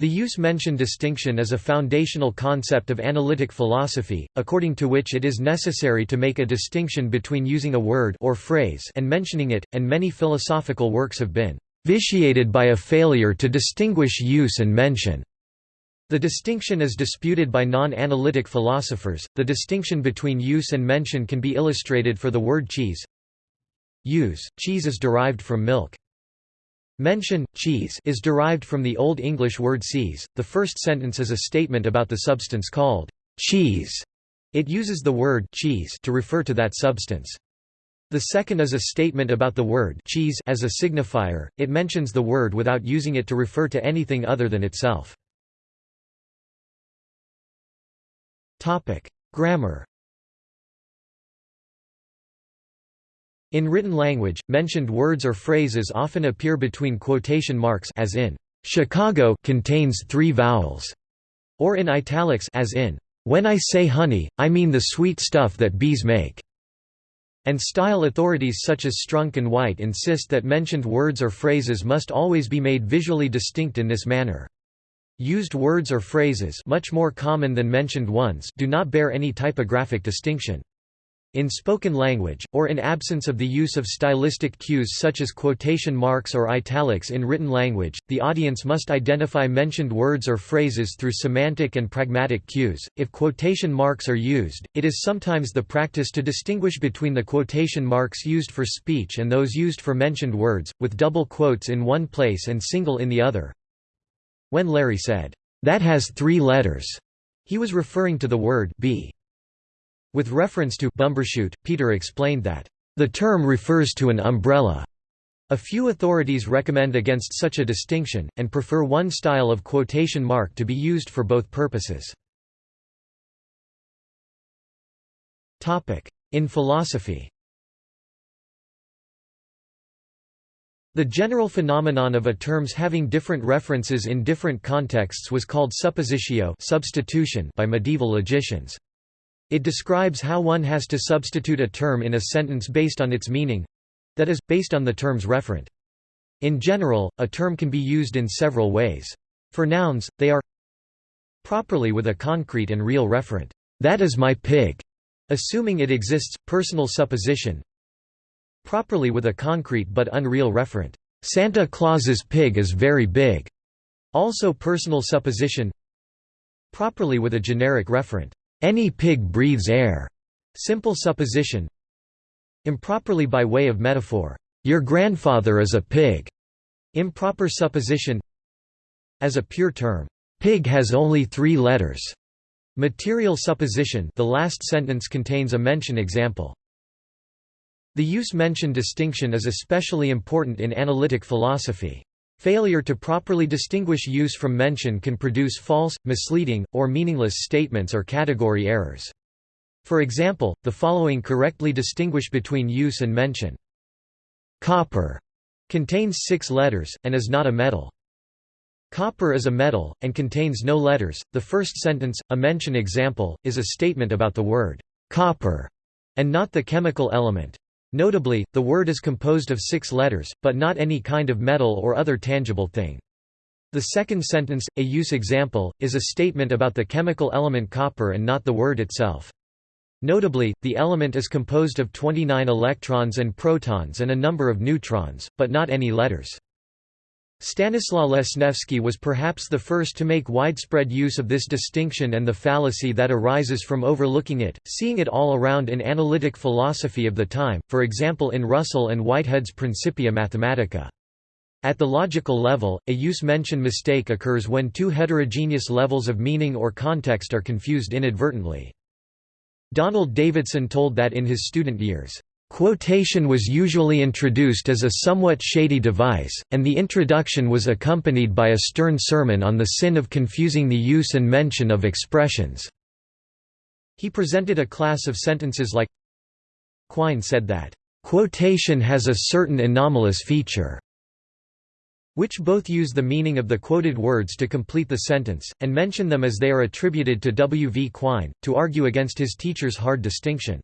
The use-mention distinction is a foundational concept of analytic philosophy, according to which it is necessary to make a distinction between using a word or phrase and mentioning it, and many philosophical works have been vitiated by a failure to distinguish use and mention. The distinction is disputed by non-analytic philosophers. The distinction between use and mention can be illustrated for the word cheese. Use, cheese is derived from milk. Mention, cheese is derived from the Old English word sees. The first sentence is a statement about the substance called cheese. It uses the word cheese to refer to that substance. The second is a statement about the word cheese as a signifier, it mentions the word without using it to refer to anything other than itself. Topic: Grammar In written language, mentioned words or phrases often appear between quotation marks as in, "'Chicago' contains three vowels", or in italics as in, "'When I say honey, I mean the sweet stuff that bees make' and style authorities such as Strunk and White insist that mentioned words or phrases must always be made visually distinct in this manner. Used words or phrases much more common than mentioned ones do not bear any typographic distinction. In spoken language, or in absence of the use of stylistic cues such as quotation marks or italics in written language, the audience must identify mentioned words or phrases through semantic and pragmatic cues. If quotation marks are used, it is sometimes the practice to distinguish between the quotation marks used for speech and those used for mentioned words, with double quotes in one place and single in the other. When Larry said, "'That has three letters'", he was referring to the word bee. With reference to Bumbershoot, Peter explained that, "...the term refers to an umbrella." A few authorities recommend against such a distinction, and prefer one style of quotation mark to be used for both purposes. In philosophy The general phenomenon of a terms having different references in different contexts was called suppositio substitution by medieval logicians. It describes how one has to substitute a term in a sentence based on its meaning—that is, based on the term's referent. In general, a term can be used in several ways. For nouns, they are properly with a concrete and real referent, that is my pig, assuming it exists, personal supposition. Properly with a concrete but unreal referent, Santa Claus's pig is very big, also personal supposition. Properly with a generic referent, any pig breathes air. Simple supposition. Improperly by way of metaphor. Your grandfather is a pig. Improper supposition. As a pure term. Pig has only three letters. Material supposition the last sentence contains a mention example. The use-mention distinction is especially important in analytic philosophy. Failure to properly distinguish use from mention can produce false, misleading, or meaningless statements or category errors. For example, the following correctly distinguish between use and mention. Copper contains six letters, and is not a metal. Copper is a metal, and contains no letters. The first sentence, a mention example, is a statement about the word copper, and not the chemical element. Notably, the word is composed of six letters, but not any kind of metal or other tangible thing. The second sentence, a use example, is a statement about the chemical element copper and not the word itself. Notably, the element is composed of 29 electrons and protons and a number of neutrons, but not any letters. Stanislaw Lesniewski was perhaps the first to make widespread use of this distinction and the fallacy that arises from overlooking it, seeing it all around in analytic philosophy of the time, for example in Russell and Whitehead's Principia Mathematica. At the logical level, a use-mention mistake occurs when two heterogeneous levels of meaning or context are confused inadvertently. Donald Davidson told that in his student years, Quotation was usually introduced as a somewhat shady device, and the introduction was accompanied by a stern sermon on the sin of confusing the use and mention of expressions. He presented a class of sentences like Quine said that, "...quotation has a certain anomalous feature." which both use the meaning of the quoted words to complete the sentence, and mention them as they are attributed to W. V. Quine, to argue against his teacher's hard distinction.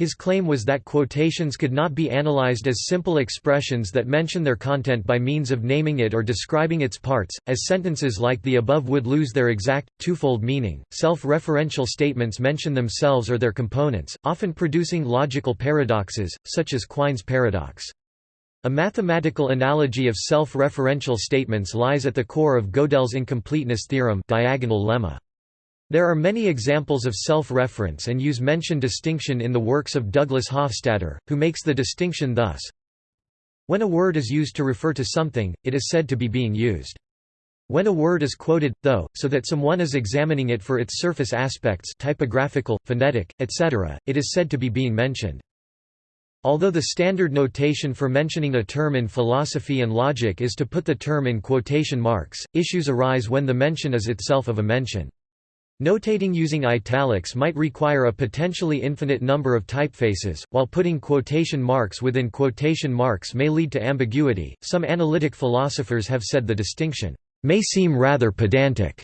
His claim was that quotations could not be analyzed as simple expressions that mention their content by means of naming it or describing its parts, as sentences like the above would lose their exact, twofold meaning. Self referential statements mention themselves or their components, often producing logical paradoxes, such as Quine's paradox. A mathematical analogy of self referential statements lies at the core of Gödel's incompleteness theorem diagonal lemma. There are many examples of self-reference and use mention distinction in the works of Douglas Hofstadter, who makes the distinction thus. When a word is used to refer to something, it is said to be being used. When a word is quoted, though, so that someone is examining it for its surface aspects typographical, phonetic, etc., it is said to be being mentioned. Although the standard notation for mentioning a term in philosophy and logic is to put the term in quotation marks, issues arise when the mention is itself of a mention. Notating using italics might require a potentially infinite number of typefaces, while putting quotation marks within quotation marks may lead to ambiguity. Some analytic philosophers have said the distinction may seem rather pedantic.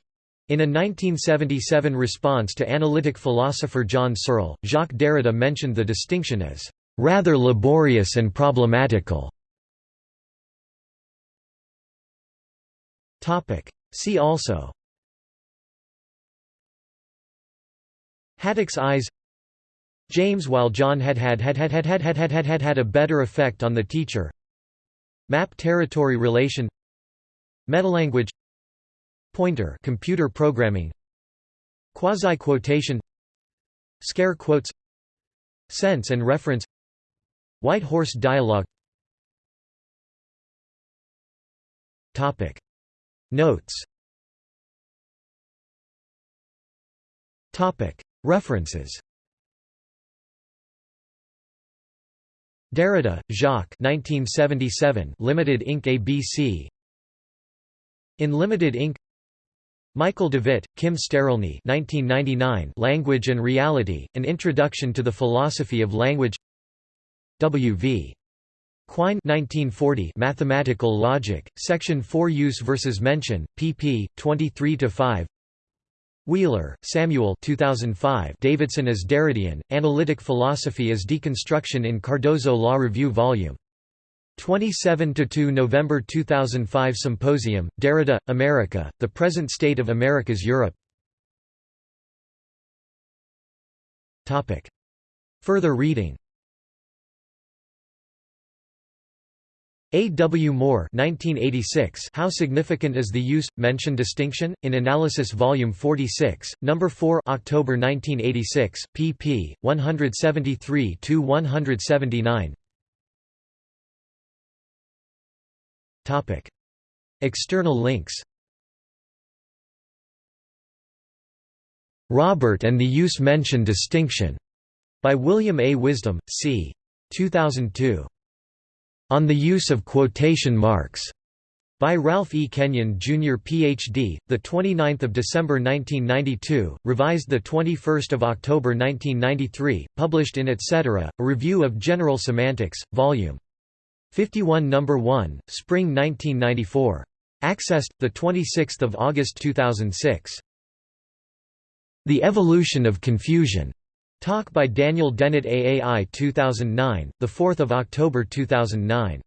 In a 1977 response to analytic philosopher John Searle, Jacques Derrida mentioned the distinction as rather laborious and problematical. See also Haddock's eyes James while John had had had had had had had had had had had a better effect on the teacher Map territory relation Metalanguage Pointer computer programming Quasi-quotation Scare quotes Sense and reference White horse dialogue Topic Notes Topic References. Derrida, Jacques. 1977 Limited Inc. ABC In Limited Inc. Michael Devitt, Kim Sterelny. 1999 Language and Reality, An Introduction to the Philosophy of Language. W.V. Quine. 1940 Mathematical Logic, Section 4 Use versus Mention, pp. 23–5 Wheeler, Samuel 2005 Davidson as Derridean, Analytic Philosophy as Deconstruction in Cardozo Law Review Vol. 27–2 November 2005 Symposium, Derrida, America, The Present State of America's Europe. Further reading A. W. Moore 1986 How Significant is the Use, Mention Distinction? In Analysis Volume 46, No. 4 October 1986, pp. 173–179 External links Robert and the Use Mention Distinction, by William A. Wisdom, c. 2002. On the Use of Quotation Marks, by Ralph E. Kenyon, Jr. Ph.D., 29 December 1992, revised 21 October 1993, published in Etc., A Review of General Semantics, Vol. 51 No. 1, Spring 1994. Accessed, 26 August 2006. The Evolution of Confusion. Talk by Daniel Dennett AAI 2009, 4 October 2009.